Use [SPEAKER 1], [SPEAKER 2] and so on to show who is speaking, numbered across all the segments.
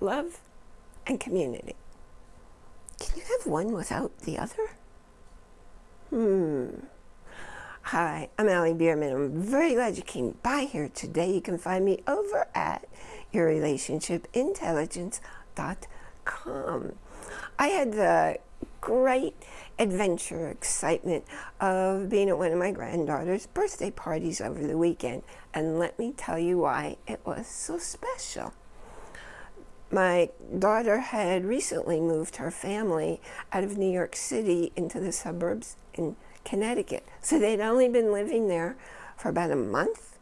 [SPEAKER 1] love and community. Can you have one without the other? Hmm. Hi, I'm Allie Bierman. I'm very glad you came by here today. You can find me over at yourrelationshipintelligence.com. I had the great adventure, excitement of being at one of my granddaughter's birthday parties over the weekend. And let me tell you why it was so special. My daughter had recently moved her family out of New York City into the suburbs in Connecticut. So they'd only been living there for about a month.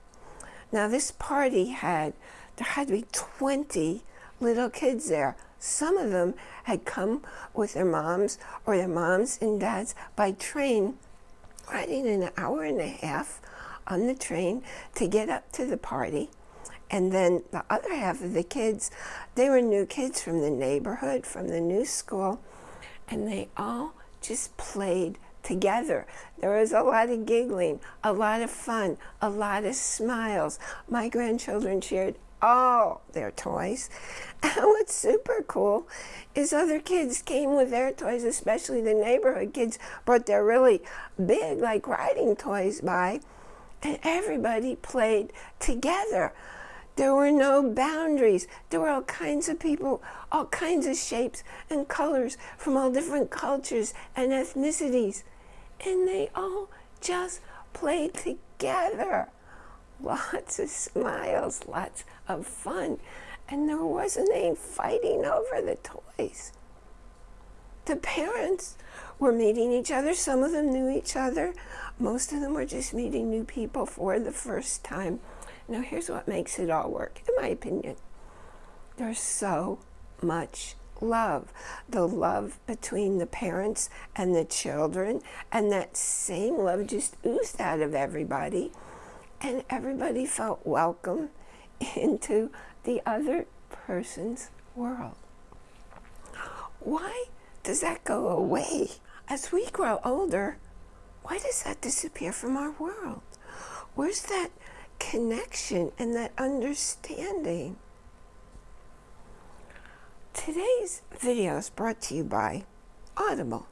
[SPEAKER 1] Now this party had, there had to be 20 little kids there. Some of them had come with their moms or their moms and dads by train, riding an hour and a half on the train to get up to the party. And then the other half of the kids, they were new kids from the neighborhood, from the new school, and they all just played together. There was a lot of giggling, a lot of fun, a lot of smiles. My grandchildren shared all their toys. And what's super cool is other kids came with their toys, especially the neighborhood kids brought their really big, like riding toys by, and everybody played together. There were no boundaries. There were all kinds of people, all kinds of shapes and colors from all different cultures and ethnicities. And they all just played together. Lots of smiles, lots of fun. And there wasn't any fighting over the toys. The parents were meeting each other. Some of them knew each other. Most of them were just meeting new people for the first time. Now here's what makes it all work, in my opinion. There's so much love. The love between the parents and the children, and that same love just oozed out of everybody. And everybody felt welcome into the other person's world. Why does that go away? As we grow older, why does that disappear from our world? Where's that connection and that understanding. Today's video is brought to you by Audible.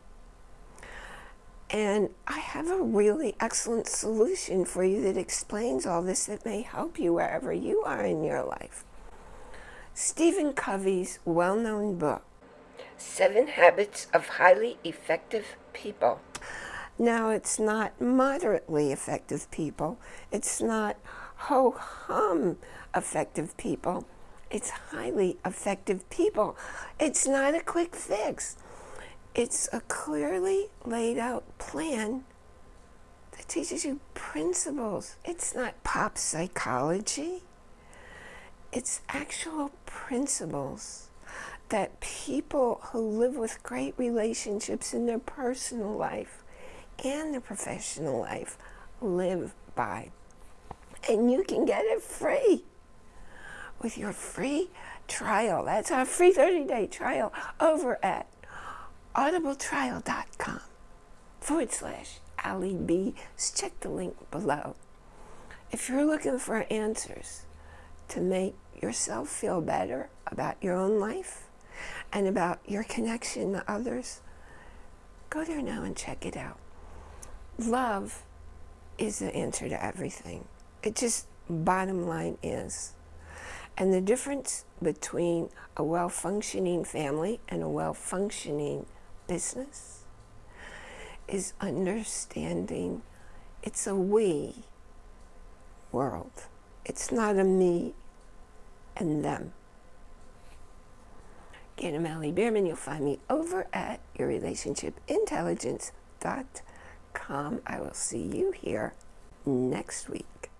[SPEAKER 1] And I have a really excellent solution for you that explains all this that may help you wherever you are in your life. Stephen Covey's well-known book, Seven Habits of Highly Effective People. Now, it's not moderately effective people. It's not ho-hum effective people. It's highly effective people. It's not a quick fix. It's a clearly laid out plan that teaches you principles. It's not pop psychology. It's actual principles that people who live with great relationships in their personal life and their professional life live by. And you can get it free with your free trial. That's our free 30-day trial over at audibletrial.com forward slash Allie B. Check the link below. If you're looking for answers to make yourself feel better about your own life and about your connection to others, go there now and check it out love is the answer to everything. It just, bottom line is. And the difference between a well-functioning family and a well-functioning business is understanding it's a we world. It's not a me and them. Again, I'm Allie. You'll find me over at yourrelationshipintelligence.com I will see you here next week.